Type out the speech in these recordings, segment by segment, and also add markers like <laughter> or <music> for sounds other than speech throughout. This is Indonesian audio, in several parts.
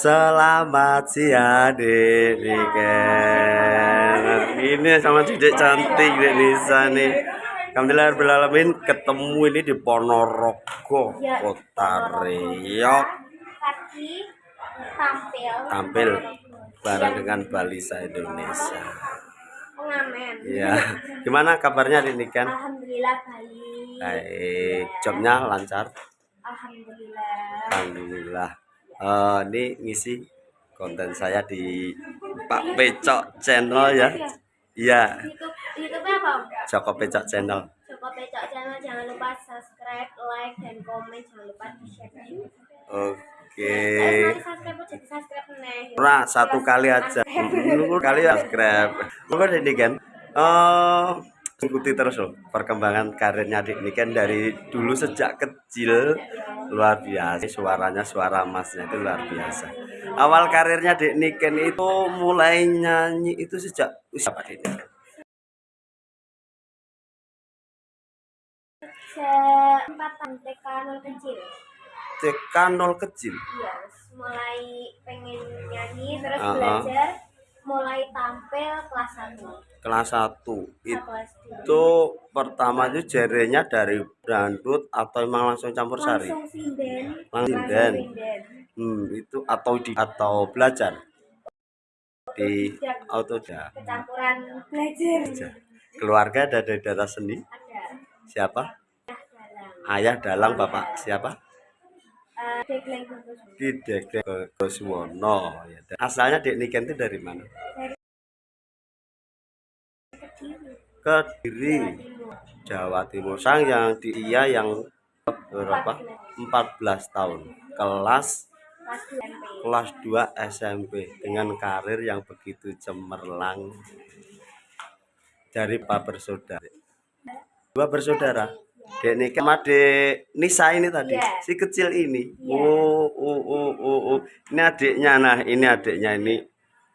Selamat siang Dek Niken. Ini sama Dedek cantik Dek Nisa nih. Alhamdulillah Alamin ketemu ini di Ponorogo Ya, Kota Riau. Tampil. Tampil bareng dengan Balisa Indonesia. Pengamen. Iya. Gimana kabarnya Dek Niken? Alhamdulillah baik. Baik. Jobnya lancar? Alhamdulillah. Alhamdulillah Eh, Ini ngisi konten saya di Pak Pecok Channel ya. Iya. YouTube apa? Joko Pecok Channel. Joko Pecok channel jangan lupa subscribe, like dan komen. Jangan lupa di share. Oke. Subscribe nih. Nah, satu kali aja. <laughs> Kali ya subscribe. Ini kan eh ikuti terus loh perkembangan karirnya Dik Niken dari dulu sejak kecil luar biasa suaranya suara emasnya itu luar biasa awal karirnya Dik Niken itu mulai nyanyi itu sejak usia apa Dik Niken? TK nol kecil. TK nol kecil Iya, mulai pengen nyanyi terus Ah, ah. belajar mulai tampil kelas 1 kelas 1 kelas itu pertama itu jarenya dari dangdut atau emang langsung campur sari? Langsung sinden. Langsung sinden. hmm, itu atau di atau belajar? Di autodidak kecampuran belajar. Keluarga ada dari darah seni? Ada. Siapa? Ayah dalang bapak siapa Dek Goswono ya. asalnya Dek Niken itu dari mana? Kediri Jawa Timur. Sang yang di dia yang berapa? 14 tahun. Kelas kelas 2 kelas 2 SMP SMP dengan karir yang begitu cemerlang. Dari Pak bersaudara. Dua bersaudara Dek Nike sama Dek Nisa ini tadi Iya. si kecil ini. Iya. oh, oh oh oh oh. Ini adiknya nah ini adiknya ini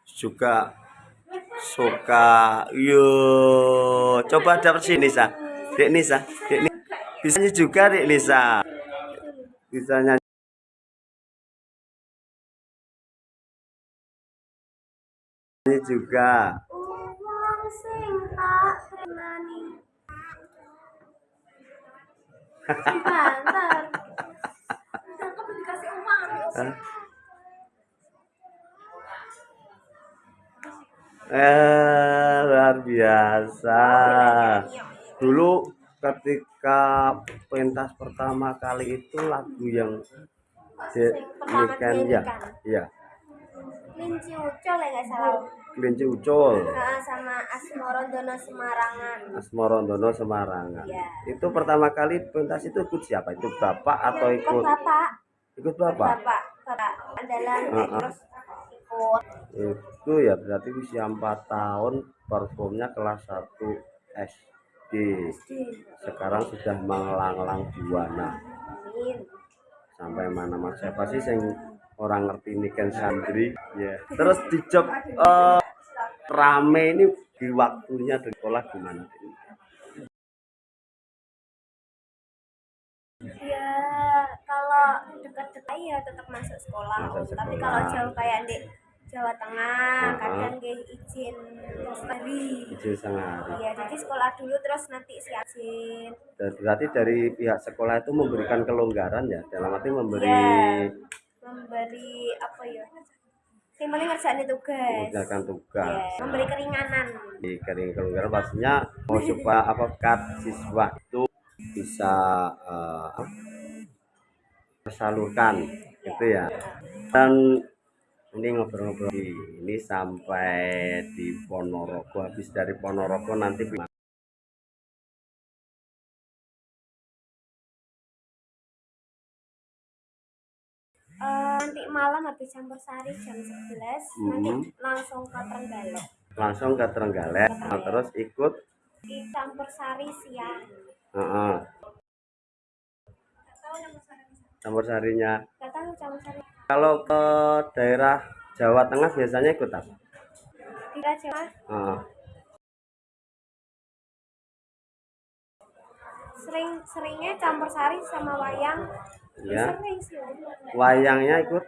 juga suka. Yo coba dapet sini Nisa. Dek Nisa Dek Nisa bisa nyanyi juga Dek Nisa. Bisa nyanyi. Juga. Uang sing tak Bantar. Cakep dikasih uang. Hah? Eh, luar biasa. Dulu ketika pentas pertama kali itu lagu yang Niken ya, iya, Linci Ucol ya nggak salah. Kelinci Ucul, Nah, sama Asmorondono Semarangan. Asmorondono Semarangan. Iya. Itu pertama kali pentas itu ikut siapa? Itu bapak atau Ikut ikut bapak. ikut Bapak. bapak? Bapak. Andalan Heeh. terus ikut. itu ya berarti usia 4 tahun performnya kelas 1 SD sekarang sudah melanglang buana sampai mana mas siapa sih yang orang ngerti ini kan santri ya terus di job eh, rame ini di waktunya di sekolah gimana Ya kalau dekat-dekat ya tetap masuk sekolah. Masuk Tapi sekolah. kalau jauh kayak di Jawa Tengah, Heeh. kadang gak izin hari. izin setengah hari Iya, jadi sekolah dulu terus nanti siapin. Dan berarti dari pihak sekolah itu memberikan kelonggaran ya dalam arti memberi Iya. Ya? Yang paling ngerjain tugas. mengerjakan tugas Iya, memberi keringanan. di kering kelonggaran pastinya mau supaya apa kat siswa itu bisa eh, apa, tersalurkan gitu ya dan ini ngobrol-ngobrol ini sampai di Ponorogo habis dari Ponorogo nanti Eh, nanti malam habis campur sari jam 11 nanti Mhm. langsung ke Trenggalek. langsung ke Trenggalek Nah, terus ikut Di campur sari siang. Gak tahu campur sari. campur sarinya tahu campur sari. kalau ke daerah Jawa Tengah biasanya ikut apa? Di Jawa Heeh. sering seringnya campur sari sama wayang Ya. wayangnya ikut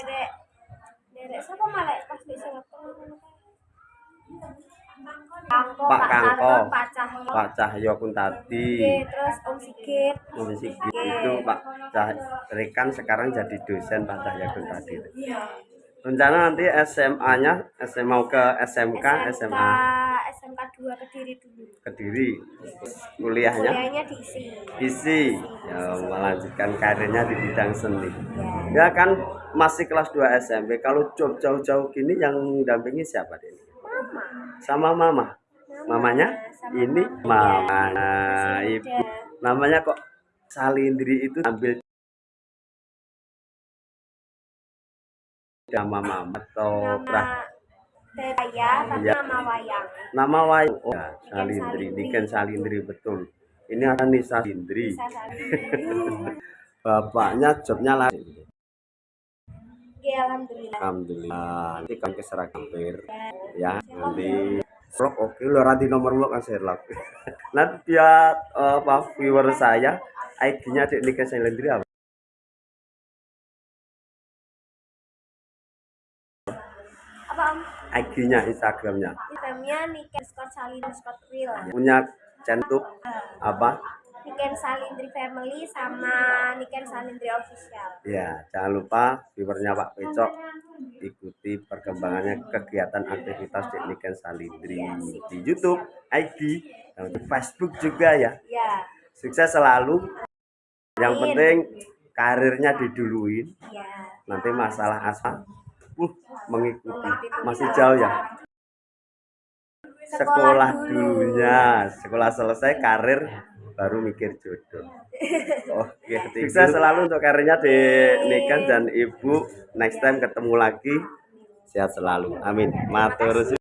Dek, Derek sapa malah pas di Singapura ngono Kangko, Pak Kangko. Pak Cahyo. Pak Cahyo pun tadi terus Om Sigit. Komisi itu Pak Cah Rekan sekarang jadi dosen Pak Cahyo pun tadi rencana nanti SMA-nya SMA mau ke SMK SMA SMK 2 Kediri dulu. Kediri kuliahnya? Kuliahnya diisi. isi ya melanjutkan karirnya di bidang seni. Ya. Kan masih kelas 2 SMP kalau jauh-jauh gini yang dampingi siapa ini Mama. sama mama? Mamanya? Sama ini mama. mama. Nah, Masih ibu. Namanya kok Salindri itu ambil nama mama atau Nama Tetaya, tapi Iya. nama wayang. nama wayang. Oh ya, Salindri. Niken Salindri betul. Ini ada Nisa Salindri. Bisa Salindri. <laughs> bapaknya jobnya lain Oke, alhamdulillah. Alhamdulillah. Nanti kan ke hampir. Ya. Nanti. Vlog oke lo nanti nomor vlog kan share lagi <laughs> nanti dia eh, apa viewer saya ID-nya di Niken Salindri apa IG-nya Instagramnya. Instagramnya Niken Scott Salindri Scott Real. punya centuk apa? Niken Salindri Family sama Niken Salindri Official. ya jangan lupa viewernya Pak Pecok ikuti perkembangannya kegiatan aktivitas di Niken Salindri di YouTube IG dan di Facebook juga ya. Ya, sukses selalu. Yang penting karirnya diduluin. Ya. nanti masalah asal mengikuti. Masih jauh ya? Sekolah dulunya. Sekolah selesai karir baru mikir jodoh. Oke sukses selalu untuk karirnya di Niken dan ibu. Next time ketemu lagi sehat selalu. Amin. Matur.